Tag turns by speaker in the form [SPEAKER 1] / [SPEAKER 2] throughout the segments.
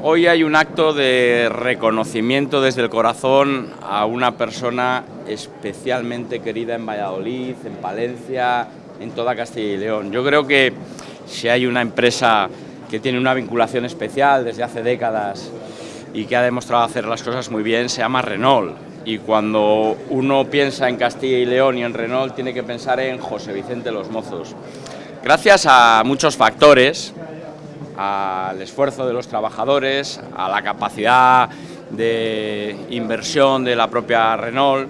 [SPEAKER 1] Hoy hay un acto de reconocimiento desde el corazón a una persona especialmente querida en Valladolid, en Palencia, en toda Castilla y León. Yo creo que si hay una empresa que tiene una vinculación especial desde hace décadas y que ha demostrado hacer las cosas muy bien, se llama Renault. Y cuando uno piensa en Castilla y León y en Renault, tiene que pensar en José Vicente Los Mozos. Gracias a muchos factores, al esfuerzo de los trabajadores, a la capacidad de inversión de la propia Renault,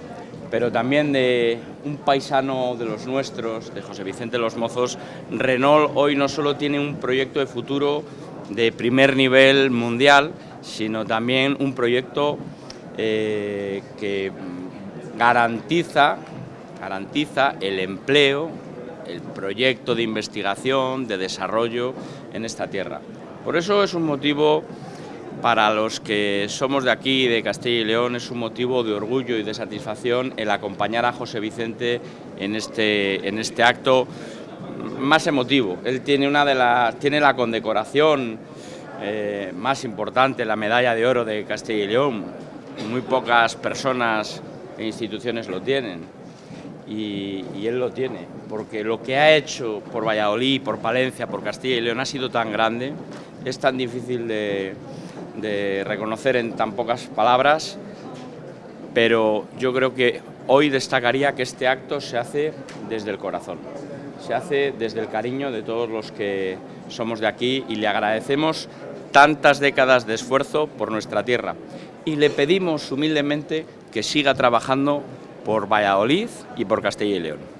[SPEAKER 1] pero también de un paisano de los nuestros, de José Vicente Los Mozos, Renault hoy no solo tiene un proyecto de futuro de primer nivel mundial, sino también un proyecto eh, que garantiza, garantiza el empleo, el proyecto de investigación, de desarrollo en esta tierra. Por eso es un motivo para los que somos de aquí, de Castilla y León, es un motivo de orgullo y de satisfacción el acompañar a José Vicente en este, en este acto más emotivo. Él tiene, una de tiene la condecoración eh, más importante, la medalla de oro de Castilla y León. Muy pocas personas e instituciones lo tienen y, él lo tiene, porque lo que ha hecho por Valladolid, por Palencia, por Castilla y León ha sido tan grande, es tan difícil de, de reconocer en tan pocas palabras, pero yo creo que hoy destacaría que este acto se hace desde el corazón, se hace desde el cariño de todos los que somos de aquí y le agradecemos tantas décadas de esfuerzo por nuestra tierra. Y le pedimos humildemente que siga trabajando por Valladolid y por Castilla y León.